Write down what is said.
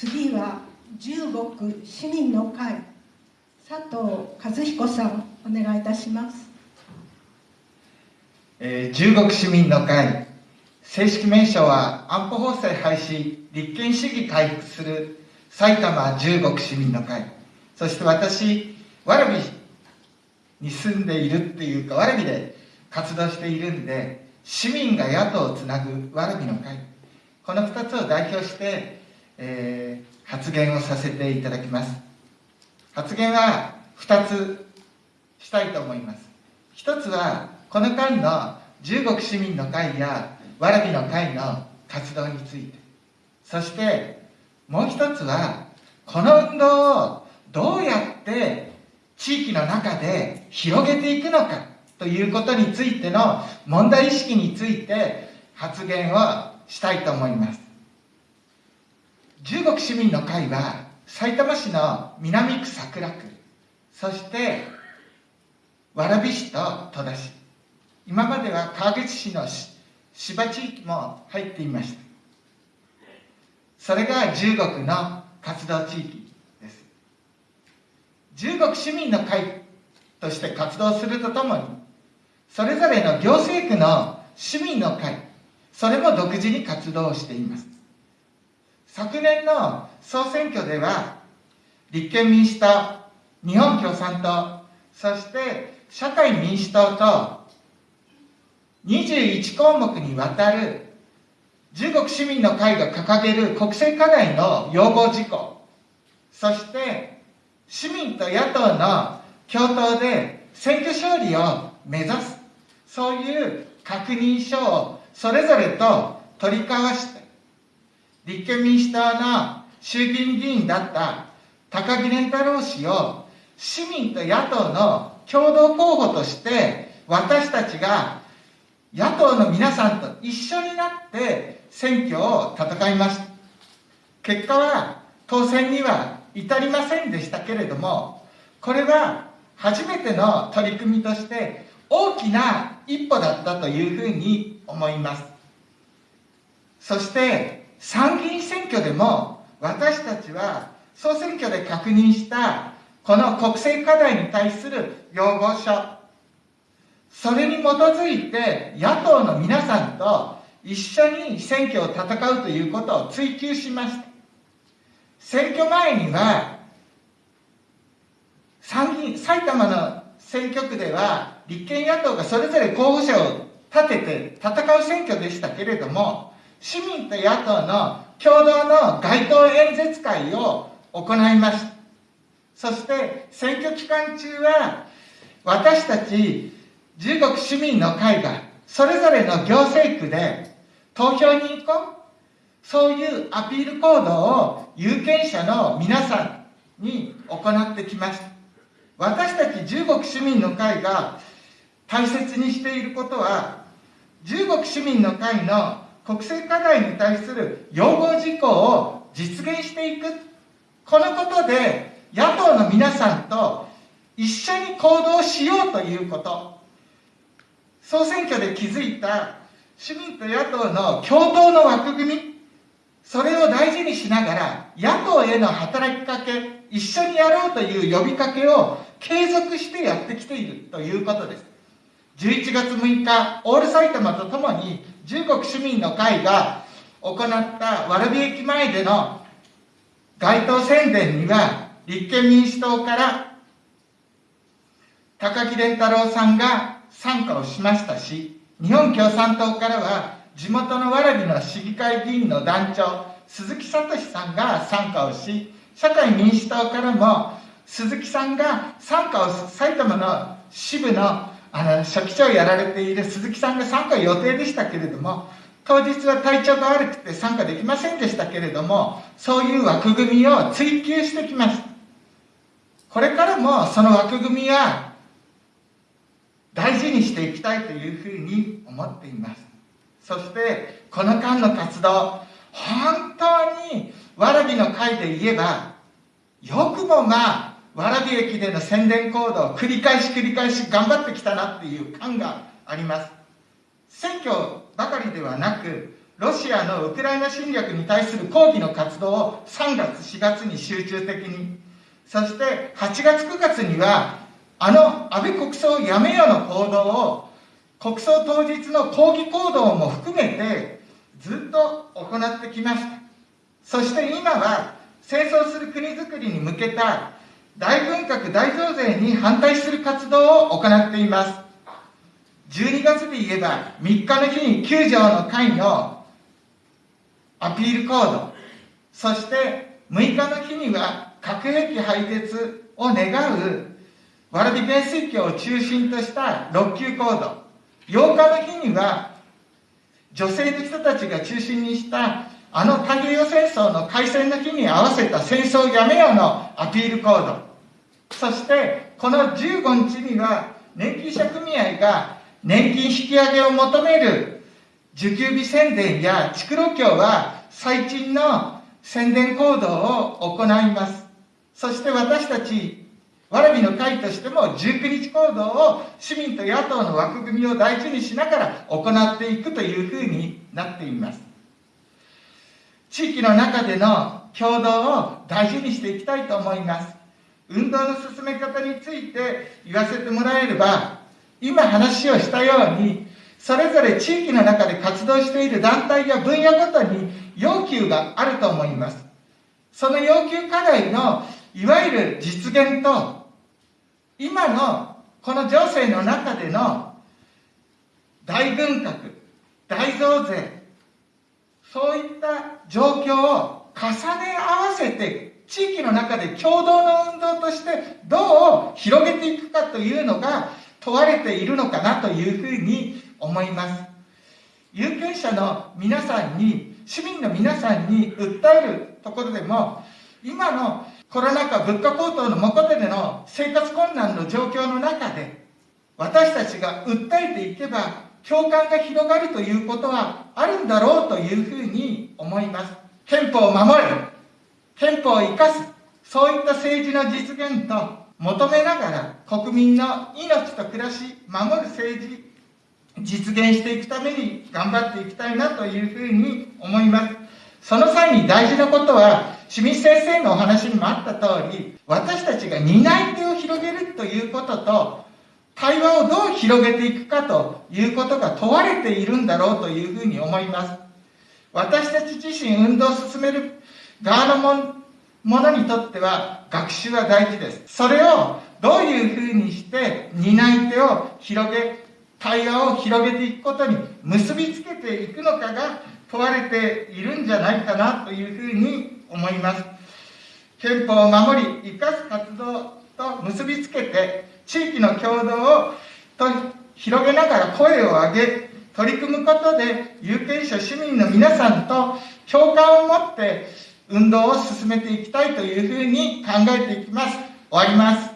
次は十国市民の会。佐藤和彦さんお願いいたします、えー、十国市民の会。正式名称は安保法制廃止立憲主義回復する埼玉十国市民の会。そして私蕨に住んでいるっていうか蕨で活動しているんで市民が野党をつなぐ蕨の会。この2つを代表して、えー、発言をさせていただきます。発言は2つしたいと思います。1つはこの間の十国市民の会や蕨の会の活動について。そしてもう一つはこの運動をどうやって地域の中で広げていくのかということについての問題意識について発言をしたいと思います。十国市民の会はさいたま市の南区桜区そして蕨市と戸田市。今までは川口市の芝地域も入っていました。それが十国の活動地域です。十国市民の会として活動するとともにそれぞれの行政区の市民の会それも独自に活動しています。昨年の総選挙では立憲民主党日本共産党そして社会民主党と21項目にわたる中国市民の会が掲げる国政課題の要望事項そして市民と野党の共闘で選挙勝利を目指すそういう確認書をそれぞれと取り交わして立憲民主党の衆議院議員だった高木連太郎氏を市民と野党の共同候補として私たちが野党の皆さんと一緒になって選挙を戦いました。結果は当選には至りませんでしたけれどもこれは初めての取り組みとして大きな一歩だったというふうに思います。そして参議院選挙でも私たちは総選挙で確認したこの国政課題に対する要望書。それに基づいて野党の皆さんと一緒に選挙を戦うということを追求しました。選挙前には参議院埼玉の選挙区では立憲野党がそれぞれ候補者を立てて戦う選挙でしたけれども市民と野党の共同の街頭演説会を行いましたそして選挙期間中は私たち十国市民の会がそれぞれの行政区で投票に行こう。そういうアピール行動を有権者の皆さんに行ってきました私たち十国市民の会が大切にしていることは十国市民の会の国政課題に対する要望事項を実現していく。このことで野党の皆さんと一緒に行動しようということ。総選挙で築いた市民と野党の共闘の枠組み。それを大事にしながら野党への働きかけ一緒にやろうという呼びかけを継続してやってきているということです。11月6日オール埼玉とともに十国市民の会が行った蕨駅前での街頭宣伝には立憲民主党から高木連太郎さんが参加をしましたし日本共産党からは地元の蕨の市議会議員の団長鈴木聡さんが参加をし社会民主党からも鈴木さんが参加を埼玉の支部のあの書記長をやられている鈴木さんが参加予定でしたけれども当日は体調が悪くて参加できませんでしたけれどもそういう枠組みを追求してきましたこれからもその枠組みは大事にしていきたいというふうに思っています。そしてこの間の活動本当に蕨の会で言えばよくもまあ蕨駅での宣伝行動を繰り返し繰り返し頑張ってきたなっていう感があります選挙ばかりではなくロシアのウクライナ侵略に対する抗議の活動を3月、4月に集中的に、そして8月、9月には、あの安倍国葬をやめよの行動を、国葬当日の抗議行動も含めて、ずっと行ってきました。そして今は、戦争する国づくりに向けた大軍拡大増税に反対する活動を行っています。12月で言えば、3日の日に9条の会のアピール行動、そして6日の日には核兵器廃絶を願うワルディペン水教を中心とした6級行動、8日の日には女性の人たちが中心にしたあの太平洋戦争の開戦の日に合わせた戦争やめよのアピール行動、そしてこの15日には年金者組合が年金引き上げを求める受給日宣伝や築路協は最賃の宣伝行動を行います。そして私たち、わらびの会としても19日行動を市民と野党の枠組みを大事にしながら行っていくというふうになっています。地域の中での共同を大事にしていきたいと思います。運動の進め方について言わせてもらえれば、今話をしたように、それぞれ地域の中で活動している団体や分野ごとに要求があると思います。その要求課題のいわゆる実現と、今のこの情勢の中での大軍拡、大増税、そういった状況を重ね合わせて地域の中で共同の運動としてどう広げていくかというのが問われているのかなというふうに思います。有権者の皆さんに、市民の皆さんに訴えるところでも、今のコロナ禍物価高騰のもとでの生活困難の状況の中で、私たちが訴えていけば、共感が広がるということはあるんだろうというふう思います。憲法を守る、憲法を生かす、そういった政治の実現と求めながら国民の命と暮らし、守る政治、実現していくために頑張っていきたいなというふうに思います。その際に大事なことは、清水先生のお話にもあった通り、私たちが担い手を広げるということと、対話をどう広げていくかということが問われているんだろうというふうに思います。私たち自身運動を進める側のものにとっては学習は大事です。それをどういうふうにして担い手を広げ、対話を広げていくことに結びつけていくのかが問われているんじゃないかなというふうに思います。憲法を守り、生かす活動と結びつけて、地域の共同をと広げながら声を上げ、取り組むことで有権者市民の皆さんと共感を持って運動を進めていきたいというふうに考えていきます。終わります。